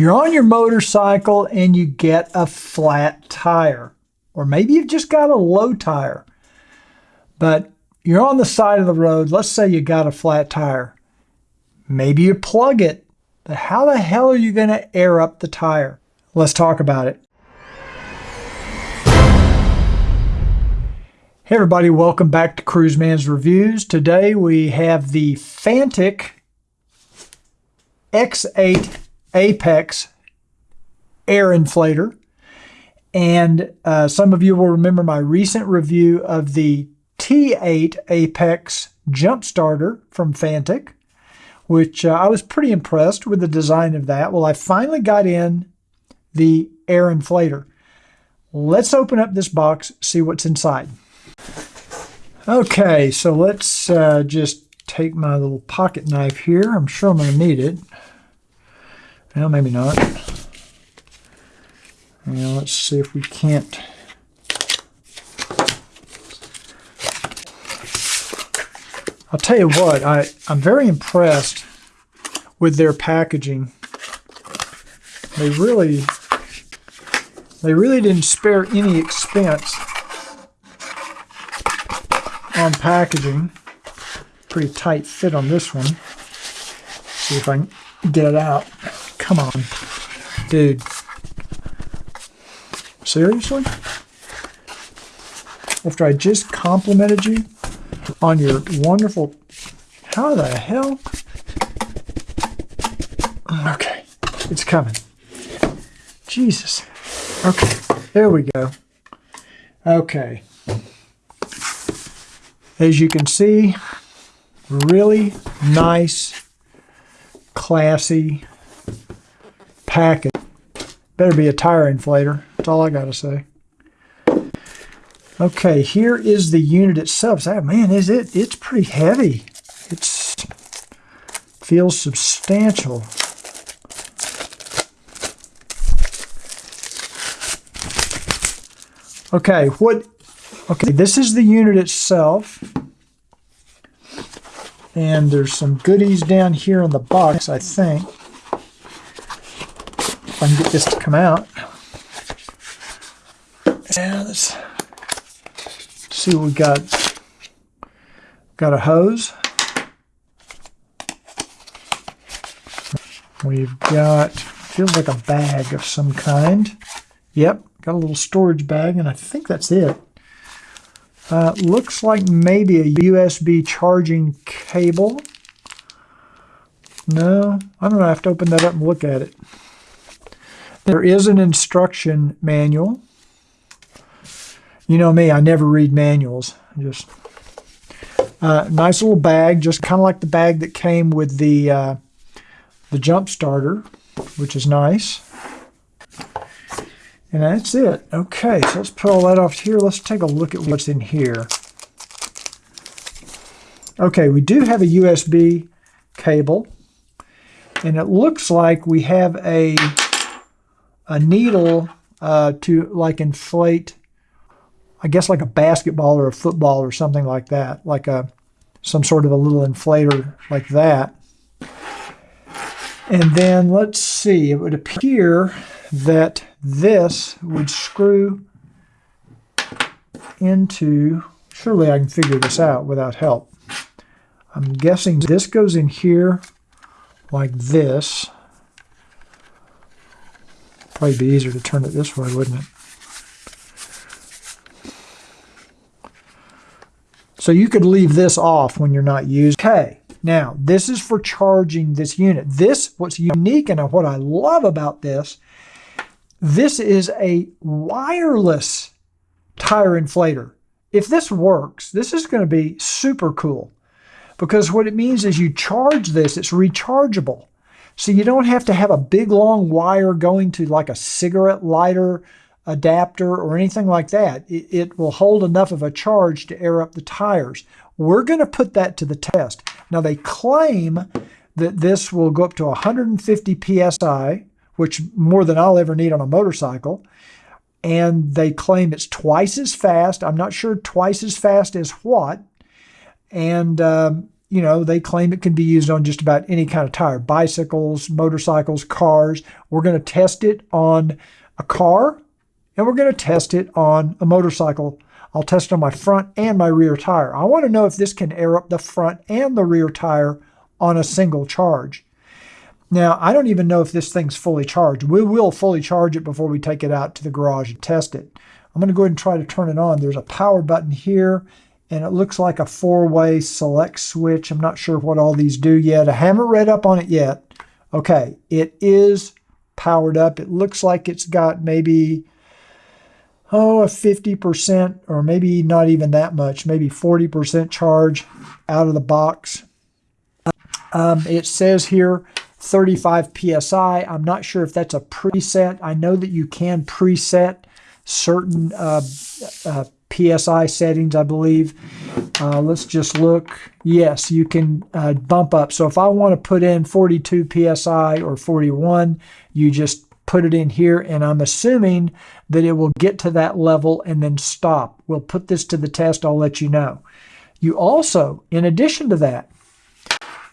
You're on your motorcycle and you get a flat tire, or maybe you've just got a low tire, but you're on the side of the road. Let's say you got a flat tire. Maybe you plug it, but how the hell are you going to air up the tire? Let's talk about it. Hey everybody, welcome back to Cruiseman's Reviews. Today we have the Fanttik X8 Apex air inflator. And uh, some of you will remember my recent review of the T8 Apex jump starter from Fanttik, which uh, I was pretty impressed with the design of that. Well, I finally got in the air inflator. Let's open up this box, see what's inside. Okay, so let's uh, just take my little pocket knife here. I'm sure I'm going to need it. Well, maybe not. Now let's see if we can't. I'll tell you what, I, I'm very impressed with their packaging. They really, they really didn't spare any expense on packaging. Pretty tight fit on this one. See if I can get it out. Come on, dude. Seriously? After I just complimented you on your wonderful... How the hell? Okay, it's coming. Jesus. Okay, there we go. Okay. As you can see, really nice, classy package. Better be a tire inflator. That's all I got to say. Okay, here is the unit itself. So, man, is it? It's pretty heavy. It's feels substantial. Okay, what? Okay, this is the unit itself. And there's some goodies down here in the box, I think. If I can get this to come out. Yeah, let's see what we got. Got a hose. We've got, feels like a bag of some kind. Yep, got a little storage bag, and I think that's it. Uh, looks like maybe a USB charging cable. No, I don't know. I have to open that up and look at it. There is an instruction manual. You know me, I never read manuals. Just uh, nice little bag, just kind of like the bag that came with the uh, the jump starter, which is nice. And that's it. Okay, so let's put all that off here. Let's take a look at what's in here. Okay, we do have a USB cable. And it looks like we have a, a needle uh, to like inflate, I guess like a basketball or a football or something like that. Like a some sort of a little inflator like that. And then let's see, it would appear that this would screw into, surely I can figure this out without help. I'm guessing this goes in here like this. Probably be easier to turn it this way, wouldn't it? So you could leave this off when you're not using. Okay, now this is for charging this unit. This, what's unique and what I love about this this is a wireless tire inflator. If this works, this is going to be super cool because what it means is you charge this, it's rechargeable. So you don't have to have a big long wire going to like a cigarette lighter adapter or anything like that. It, it will hold enough of a charge to air up the tires. We're going to put that to the test. Now they claim that this will go up to 150 psi which more than I'll ever need on a motorcycle. And they claim it's twice as fast. I'm not sure twice as fast as what. And um, you know, they claim it can be used on just about any kind of tire bicycles, motorcycles, cars. We're going to test it on a car and we're going to test it on a motorcycle. I'll test it on my front and my rear tire. I want to know if this can air up the front and the rear tire on a single charge. Now, I don't even know if this thing's fully charged. We will fully charge it before we take it out to the garage and test it. I'm going to go ahead and try to turn it on. There's a power button here and it looks like a four-way select switch. I'm not sure what all these do yet. I haven't read up on it yet. Okay, it is powered up. It looks like it's got maybe, oh, a 50% or maybe not even that much, maybe 40% charge out of the box. Um, it says here 35 PSI. I'm not sure if that's a preset. I know that you can preset certain uh, uh, PSI settings, I believe. Uh, let's just look. Yes, you can uh, bump up. So if I want to put in 42 PSI or 41, you just put it in here and I'm assuming that it will get to that level and then stop. We'll put this to the test. I'll let you know. You also, in addition to that,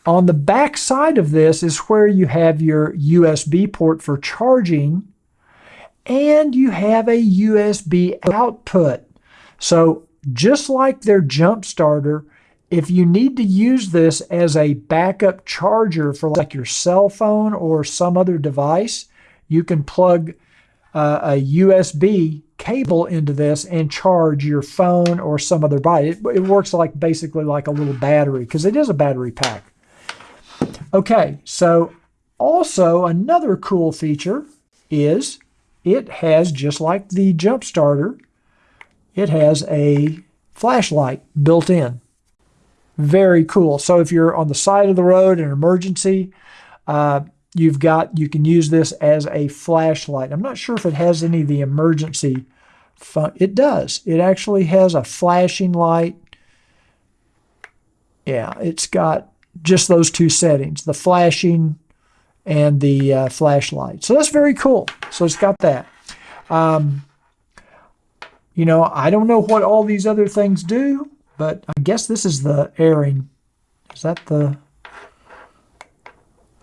on the back side of this is where you have your USB port for charging and you have a USB output. So just like their jump starter, if you need to use this as a backup charger for like your cell phone or some other device, you can plug uh, a USB cable into this and charge your phone or some other device. It, it works like basically like a little battery because it is a battery pack. Okay, so also another cool feature is it has just like the jump starter it has a flashlight built in. Very cool. So if you're on the side of the road in an emergency, uh, you've got you can use this as a flashlight. I'm not sure if it has any of the emergency fun. It does. It actually has a flashing light. Yeah, it's got just those two settings, the flashing and the uh, flashlight. So that's very cool. So it's got that. Um, you know, I don't know what all these other things do, but I guess this is the airing. Is that the...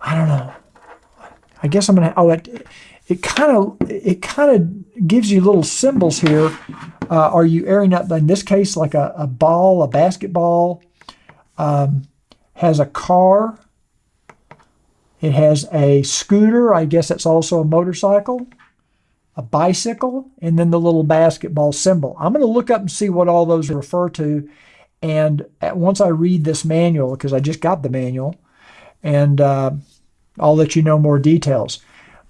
I don't know. I guess I'm going to... Oh, it, it kind of it kind of gives you little symbols here. Uh, are you airing up, in this case, like a, a ball, a basketball? Um, has a car. It has a scooter. I guess that's also a motorcycle a bicycle, and then the little basketball symbol. I'm going to look up and see what all those refer to. And once I read this manual, because I just got the manual, and uh, I'll let you know more details.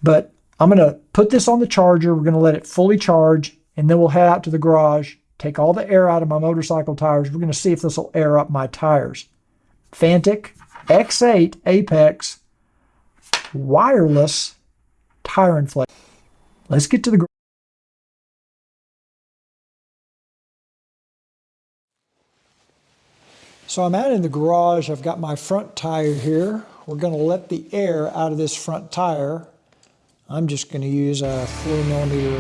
But I'm going to put this on the charger. We're going to let it fully charge, and then we'll head out to the garage, take all the air out of my motorcycle tires. We're going to see if this will air up my tires. Fanttik X8 Apex wireless tire inflator. Let's get to the So I'm out in the garage. I've got my front tire here. We're going to let the air out of this front tire. I'm just going to use a 4 millimeter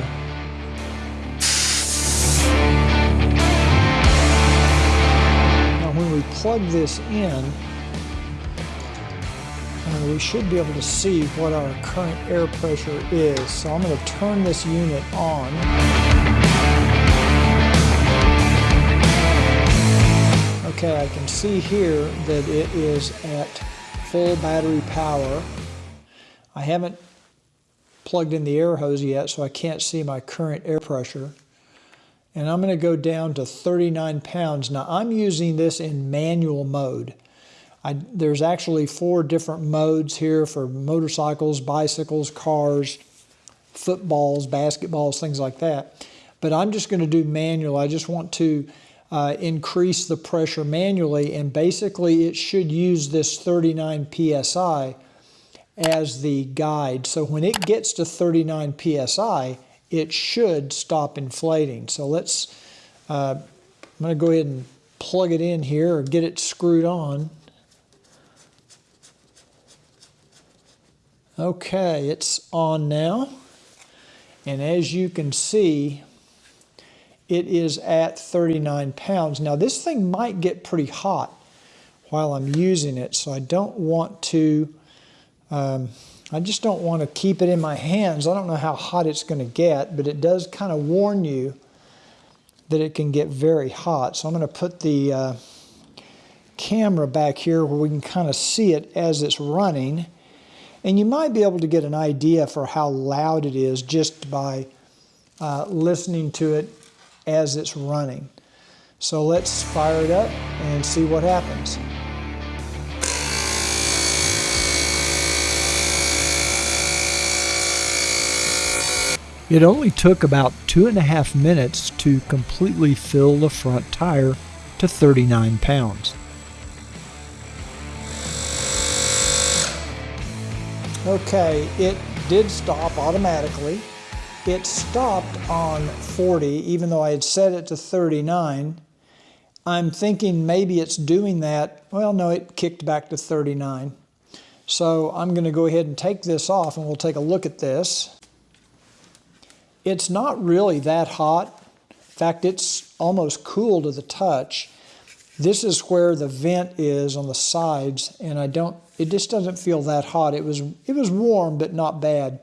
Now when we plug this in, and we should be able to see what our current air pressure is. So I'm going to turn this unit on. Okay, I can see here that it is at full battery power. I haven't plugged in the air hose yet, so I can't see my current air pressure. And I'm going to go down to 39 pounds. Now I'm using this in manual mode. I, there's actually four different modes here for motorcycles, bicycles, cars, footballs, basketballs, things like that. But I'm just going to do manual. I just want to uh, increase the pressure manually and basically it should use this 39 psi as the guide. So when it gets to 39 psi, it should stop inflating. So let's, uh, I'm going to go ahead and plug it in here or get it screwed on. Okay, it's on now. And as you can see, it is at 39 pounds. Now this thing might get pretty hot. while I'm using it. So I don't want to, um, I just don't want to keep it in my hands. I don't know how hot it's going to get, but it does kind of warn you that it can get very hot. So I'm going to put the uh, camera back here where we can kind of see it as it's running. And you might be able to get an idea for how loud it is just by uh, listening to it as it's running. So let's fire it up and see what happens. It only took about two and a half minutes to completely fill the front tire to 39 pounds. Okay, it did stop automatically. It stopped on 40, even though I had set it to 39. I'm thinking maybe it's doing that. Well, no, it kicked back to 39. So I'm going to go ahead and take this off and we'll take a look at this. It's not really that hot. In fact, it's almost cool to the touch. This is where the vent is on the sides and I don't, it just doesn't feel that hot. It was, it was warm, but not bad.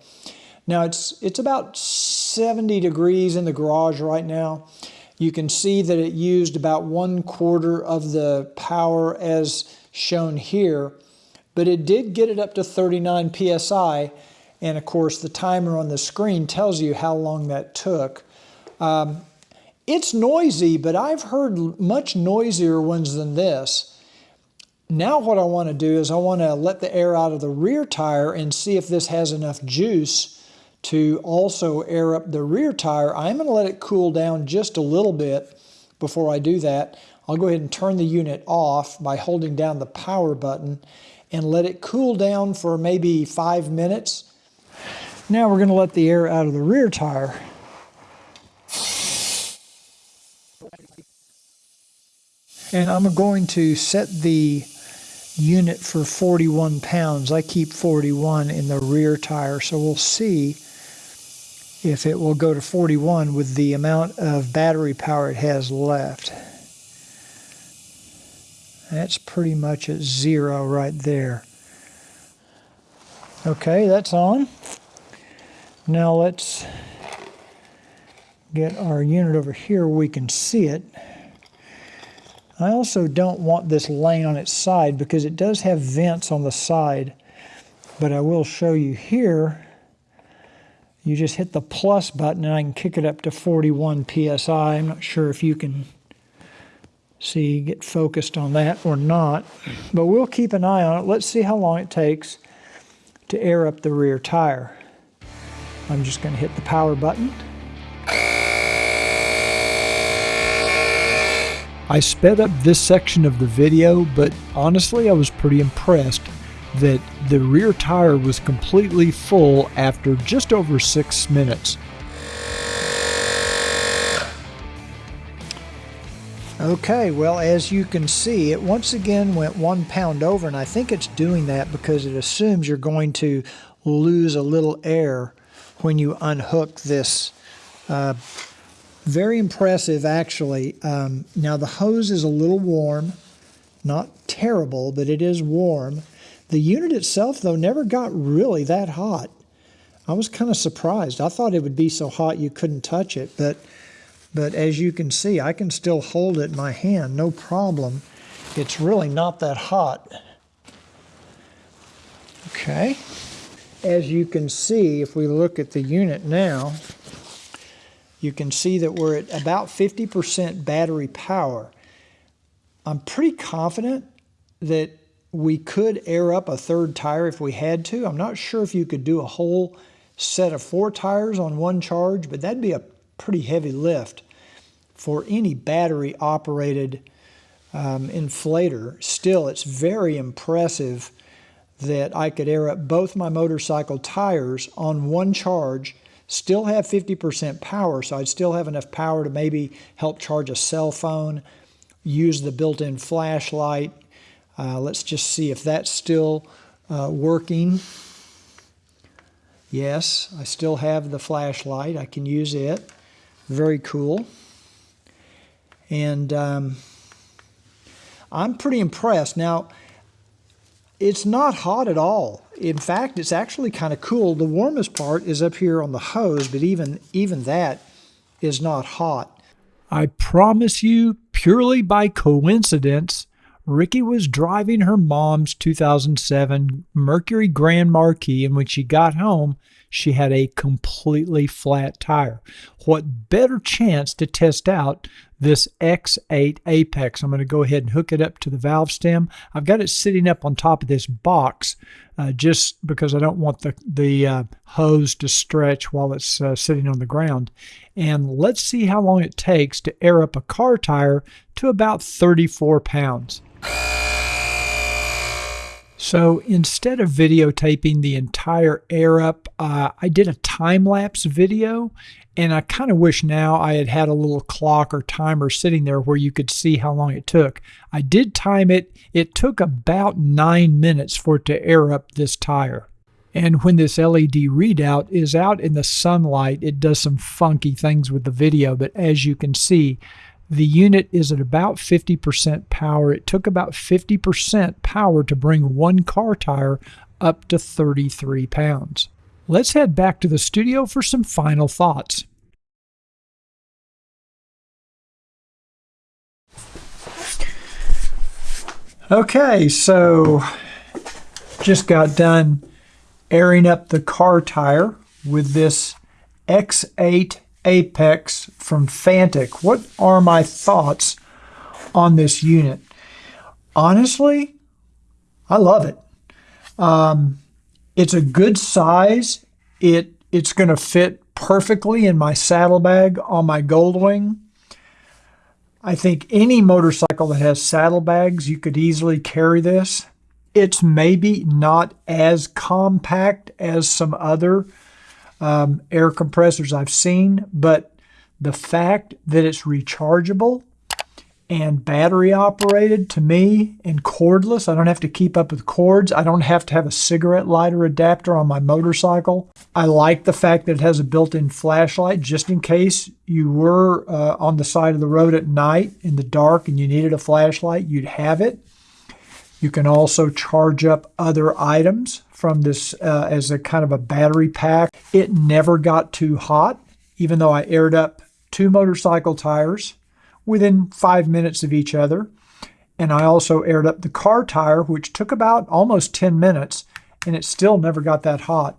Now it's, it's about 70 degrees in the garage right now. You can see that it used about one quarter of the power as shown here, but it did get it up to 39 PSI. And of course, the timer on the screen tells you how long that took. Um, it's noisy, but I've heard much noisier ones than this. Now what I want to do is I want to let the air out of the rear tire and see if this has enough juice to also air up the rear tire, I'm going to let it cool down just a little bit before I do that. I'll go ahead and turn the unit off by holding down the power button and let it cool down for maybe five minutes. Now we're going to let the air out of the rear tire. And I'm going to set the unit for 41 pounds. I keep 41 in the rear tire, so we'll see if it will go to 41 with the amount of battery power it has left. That's pretty much at zero right there. Okay, that's on. Now let's get our unit over here we can see it. I also don't want this laying on its side because it does have vents on the side. But I will show you here you just hit the plus button and I can kick it up to 41 psi. I'm not sure if you can see, get focused on that or not, but we'll keep an eye on it. Let's see how long it takes to air up the rear tire. I'm just going to hit the power button. I sped up this section of the video, but honestly I was pretty impressed that the rear tire was completely full after just over six minutes. Okay, well, as you can see, it once again went one pound over, and I think it's doing that because it assumes you're going to lose a little air when you unhook this. Uh, very impressive, actually. Um, now, the hose is a little warm, not terrible, but it is warm. The unit itself, though, never got really that hot. I was kind of surprised. I thought it would be so hot you couldn't touch it, but but as you can see, I can still hold it in my hand, no problem. It's really not that hot. Okay. As you can see, if we look at the unit now, you can see that we're at about 50% battery power. I'm pretty confident that we could air up a third tire if we had to. I'm not sure if you could do a whole set of four tires on one charge, but that'd be a pretty heavy lift for any battery operated um, inflator. Still, it's very impressive that I could air up both my motorcycle tires on one charge, still have 50% power, so I'd still have enough power to maybe help charge a cell phone, use the built-in flashlight, uh, let's just see if that's still uh, working. Yes, I still have the flashlight. I can use it. Very cool. And um, I'm pretty impressed. Now, it's not hot at all. In fact, it's actually kind of cool. The warmest part is up here on the hose, but even, even that is not hot. I promise you, purely by coincidence, Ricky was driving her mom's 2007 Mercury Grand Marquis, and when she got home, she had a completely flat tire. What better chance to test out this X8 Apex? I'm going to go ahead and hook it up to the valve stem. I've got it sitting up on top of this box uh, just because I don't want the, the uh, hose to stretch while it's uh, sitting on the ground. And let's see how long it takes to air up a car tire to about 34 pounds. So instead of videotaping the entire air up, uh, I did a time lapse video. And I kind of wish now I had had a little clock or timer sitting there where you could see how long it took. I did time it. It took about nine minutes for it to air up this tire. And when this LED readout is out in the sunlight, it does some funky things with the video. But as you can see, the unit is at about 50% power. It took about 50% power to bring one car tire up to 33 pounds. Let's head back to the studio for some final thoughts. Okay, so just got done airing up the car tire with this X8 Apex from Fanttik. What are my thoughts on this unit? Honestly, I love it. Um, it's a good size. It it's going to fit perfectly in my saddlebag on my Goldwing. I think any motorcycle that has saddlebags, you could easily carry this. It's maybe not as compact as some other um, air compressors I've seen, but the fact that it's rechargeable and battery operated to me and cordless, I don't have to keep up with cords. I don't have to have a cigarette lighter adapter on my motorcycle. I like the fact that it has a built-in flashlight just in case you were uh, on the side of the road at night in the dark and you needed a flashlight, you'd have it. You can also charge up other items from this uh, as a kind of a battery pack. It never got too hot, even though I aired up two motorcycle tires within five minutes of each other. And I also aired up the car tire, which took about almost 10 minutes, and it still never got that hot.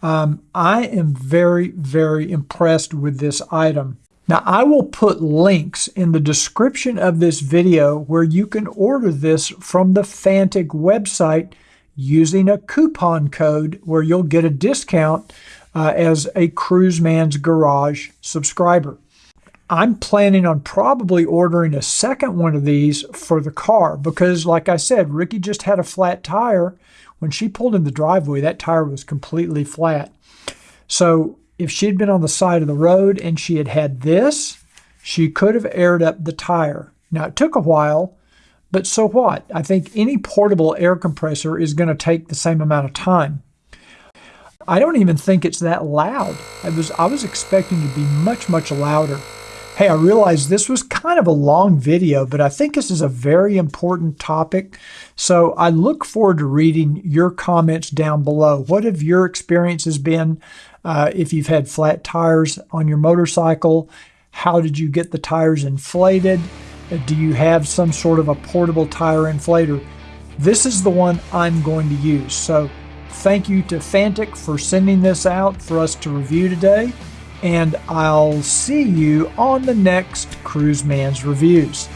Um, I am very, very impressed with this item. Now, I will put links in the description of this video where you can order this from the Fanttik website using a coupon code where you'll get a discount uh, as a Cruiseman's Garage subscriber. I'm planning on probably ordering a second one of these for the car because, like I said, Ricky just had a flat tire. When she pulled in the driveway, that tire was completely flat. So if she'd been on the side of the road and she had had this, she could have aired up the tire. Now, it took a while, but so what? I think any portable air compressor is going to take the same amount of time. I don't even think it's that loud. I was, I was expecting to be much, much louder. Hey, I realize this was kind of a long video, but I think this is a very important topic. So I look forward to reading your comments down below. What have your experiences been? Uh, if you've had flat tires on your motorcycle, how did you get the tires inflated? Uh, do you have some sort of a portable tire inflator? This is the one I'm going to use. So thank you to Fanttik for sending this out for us to review today. And I'll see you on the next Cruiseman's Reviews.